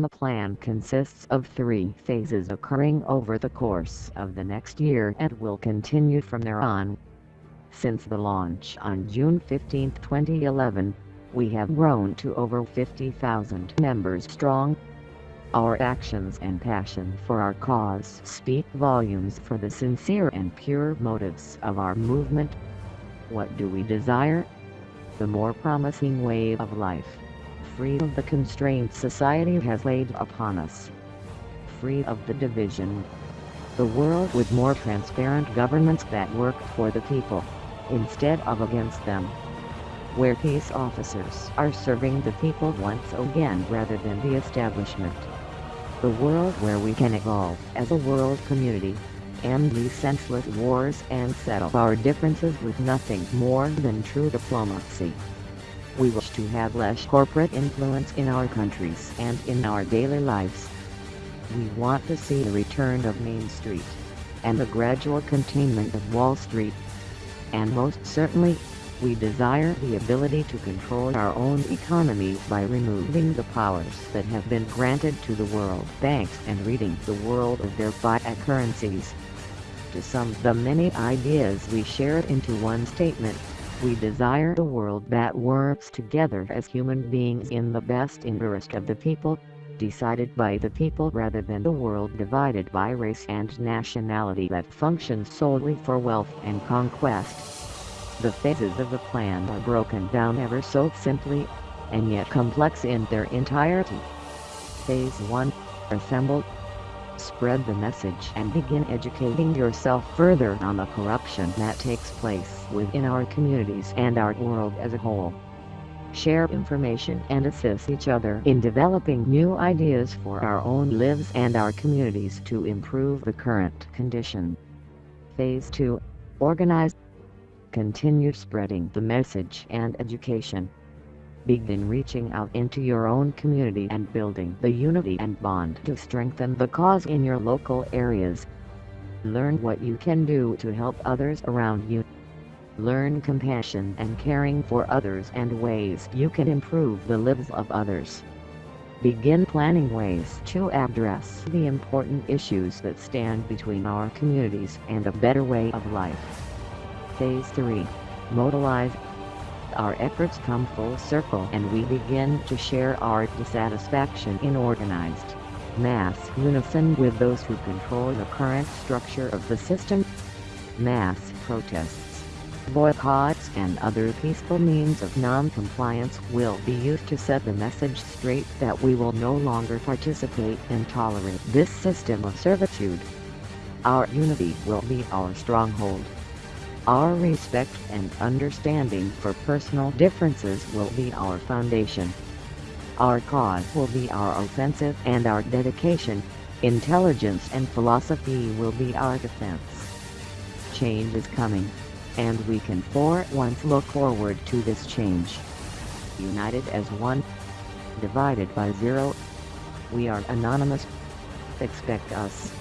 The plan consists of three phases occurring over the course of the next year and will continue from there on. Since the launch on June 15, 2011, we have grown to over 50,000 members strong. Our actions and passion for our cause speak volumes for the sincere and pure motives of our movement. What do we desire? The more promising way of life free of the constraints society has laid upon us. Free of the division. The world with more transparent governments that work for the people, instead of against them. Where peace officers are serving the people once again rather than the establishment. The world where we can evolve as a world community, end these senseless wars and settle our differences with nothing more than true diplomacy. We wish to have less corporate influence in our countries and in our daily lives. We want to see the return of Main Street and the gradual containment of Wall Street. And most certainly, we desire the ability to control our own economy by removing the powers that have been granted to the world banks and reading the world of their fiat currencies. To sum the many ideas we shared into one statement, we desire a world that works together as human beings in the best interest of the people, decided by the people rather than the world divided by race and nationality that functions solely for wealth and conquest. The phases of the plan are broken down ever so simply, and yet complex in their entirety. Phase 1, Assemble spread the message and begin educating yourself further on the corruption that takes place within our communities and our world as a whole. Share information and assist each other in developing new ideas for our own lives and our communities to improve the current condition. Phase 2. Organize. Continue spreading the message and education Begin reaching out into your own community and building the unity and bond to strengthen the cause in your local areas. Learn what you can do to help others around you. Learn compassion and caring for others and ways you can improve the lives of others. Begin planning ways to address the important issues that stand between our communities and a better way of life. Phase 3. Modalize our efforts come full circle and we begin to share our dissatisfaction in organized mass unison with those who control the current structure of the system. Mass protests, boycotts and other peaceful means of non-compliance will be used to set the message straight that we will no longer participate and tolerate this system of servitude. Our unity will be our stronghold. Our respect and understanding for personal differences will be our foundation. Our cause will be our offensive and our dedication, intelligence and philosophy will be our defense. Change is coming, and we can for once look forward to this change. United as one, divided by zero. We are anonymous. Expect us.